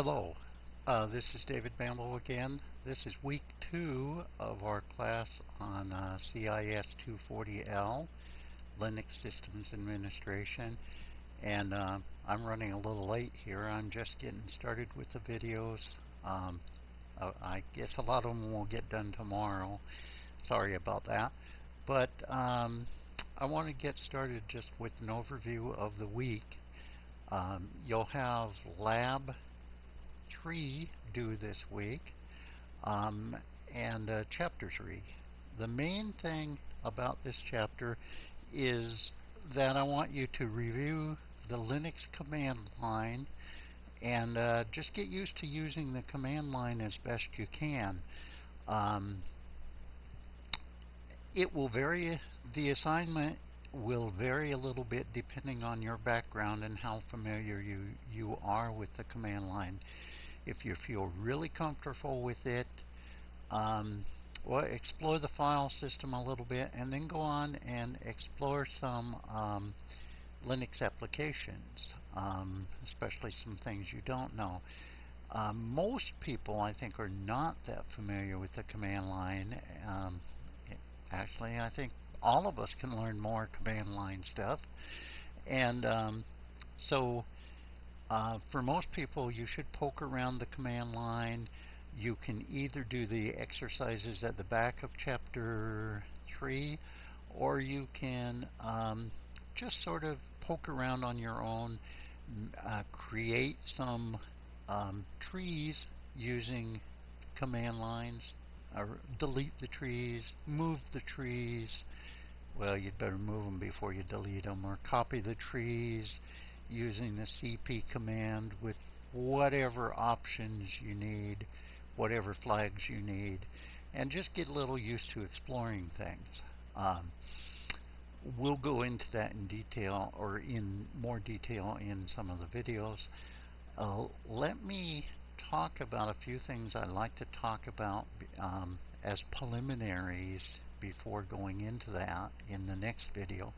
Hello, uh, this is David Bamble again. This is week two of our class on uh, CIS 240L, Linux Systems Administration. And uh, I'm running a little late here. I'm just getting started with the videos. Um, uh, I guess a lot of them will get done tomorrow. Sorry about that. But um, I want to get started just with an overview of the week. Um, you'll have lab three due this week, um, and uh, chapter three. The main thing about this chapter is that I want you to review the Linux command line and uh, just get used to using the command line as best you can. Um, it will vary, the assignment will vary a little bit depending on your background and how familiar you, you are with the command line. If you feel really comfortable with it, um, well, explore the file system a little bit and then go on and explore some um, Linux applications, um, especially some things you don't know. Um, most people, I think, are not that familiar with the command line. Um, actually, I think all of us can learn more command line stuff. And um, so uh, for most people, you should poke around the command line. You can either do the exercises at the back of chapter 3 or you can um, just sort of poke around on your own, uh, create some um, trees using command lines, or delete the trees, move the trees. Well, you'd better move them before you delete them, or copy the trees using the cp command with whatever options you need, whatever flags you need, and just get a little used to exploring things. Um, we'll go into that in detail or in more detail in some of the videos. Uh, let me talk about a few things I'd like to talk about um, as preliminaries before going into that in the next video.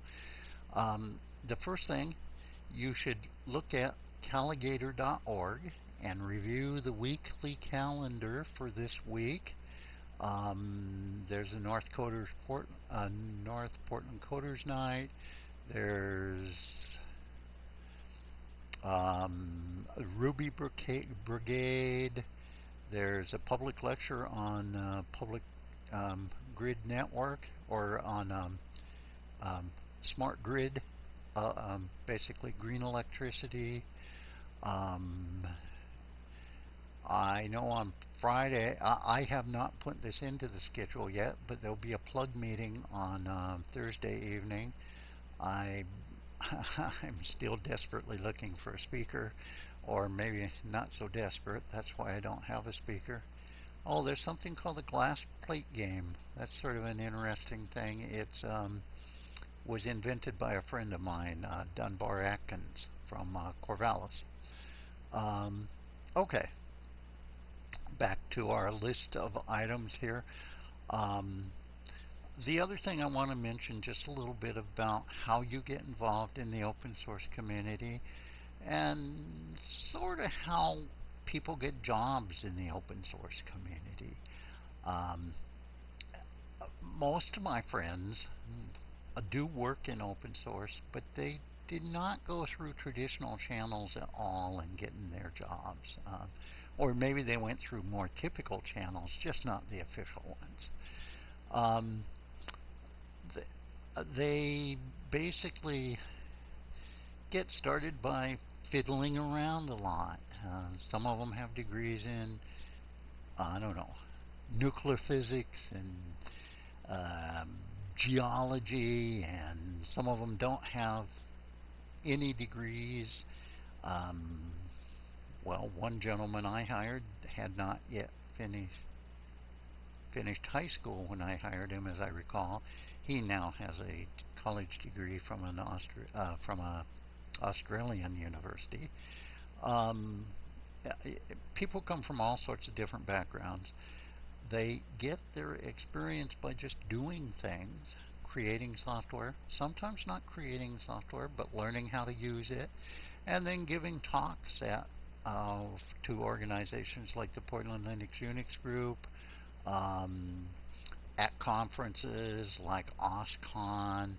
Um, the first thing you should look at calagator.org and review the weekly calendar for this week. Um, there's a North, Coders Port, uh, North Portland Coders Night. There's um, Ruby Brigade. There's a public lecture on uh, public um, grid network or on um, um smart grid uh, um, basically green electricity. Um, I know on Friday, I, I, have not put this into the schedule yet, but there'll be a plug meeting on um, Thursday evening. I, I'm still desperately looking for a speaker, or maybe not so desperate. That's why I don't have a speaker. Oh, there's something called the glass plate game. That's sort of an interesting thing. It's um, was invented by a friend of mine, uh, Dunbar Atkins from uh, Corvallis. Um, okay, back to our list of items here. Um, the other thing I want to mention just a little bit about how you get involved in the open source community and sort of how people get jobs in the open source community. Um, most of my friends, do work in open source, but they did not go through traditional channels at all in getting their jobs. Uh, or maybe they went through more typical channels, just not the official ones. Um, th uh, they basically get started by fiddling around a lot. Uh, some of them have degrees in, I don't know, nuclear physics and um, geology, and some of them don't have any degrees. Um, well, one gentleman I hired had not yet finished finished high school when I hired him, as I recall. He now has a college degree from an Austri uh, from a Australian university. Um, people come from all sorts of different backgrounds. They get their experience by just doing things, creating software, sometimes not creating software, but learning how to use it, and then giving talks at uh, to organizations like the Portland Linux Unix Group, um, at conferences like OSCON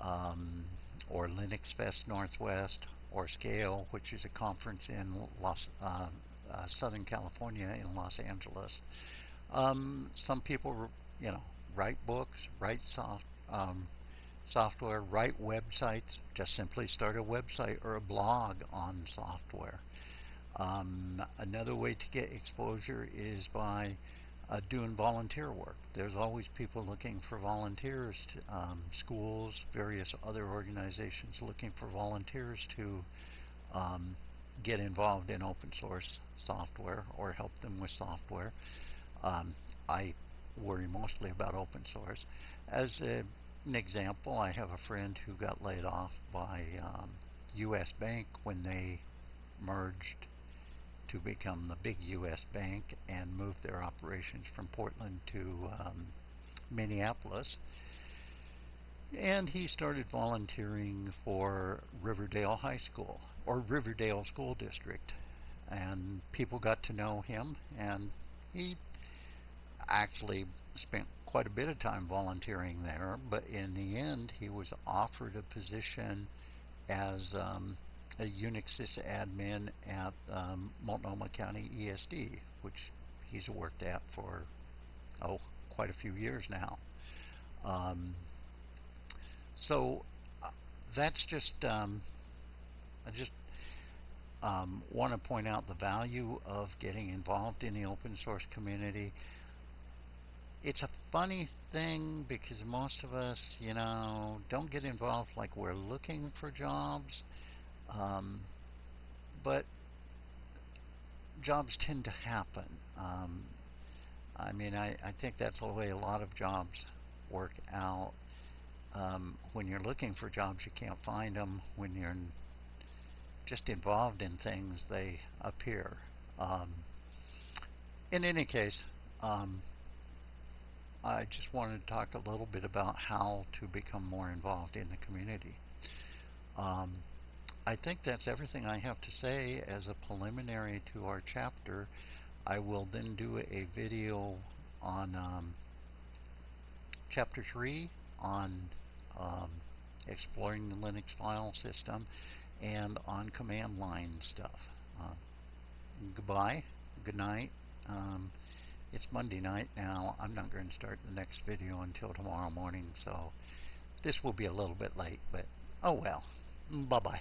um, or Linux Fest Northwest or Scale, which is a conference in Los, uh, uh, Southern California in Los Angeles. Um, some people, you know, write books, write soft, um, software, write websites, just simply start a website or a blog on software. Um, another way to get exposure is by uh, doing volunteer work. There's always people looking for volunteers, to, um, schools, various other organizations looking for volunteers to um, get involved in open source software or help them with software. Um, I worry mostly about open source. As a, an example, I have a friend who got laid off by U.S. Um, Bank when they merged to become the big U.S. bank and moved their operations from Portland to um, Minneapolis. And he started volunteering for Riverdale High School or Riverdale School District. And people got to know him, and he actually spent quite a bit of time volunteering there. But in the end, he was offered a position as um, a Unix sysadmin at um, Multnomah County ESD, which he's worked at for oh quite a few years now. Um, so uh, that's just um, I just um, want to point out the value of getting involved in the open source community. It's a funny thing because most of us, you know, don't get involved like we're looking for jobs. Um, but jobs tend to happen. Um, I mean, I, I think that's the way a lot of jobs work out. Um, when you're looking for jobs, you can't find them. When you're just involved in things, they appear. Um, in any case, um, I just wanted to talk a little bit about how to become more involved in the community. Um, I think that's everything I have to say as a preliminary to our chapter. I will then do a video on um, chapter 3 on um, exploring the Linux file system and on command line stuff. Uh, goodbye, good night. Um, it's Monday night now. I'm not going to start the next video until tomorrow morning, so this will be a little bit late, but oh well. Bye-bye.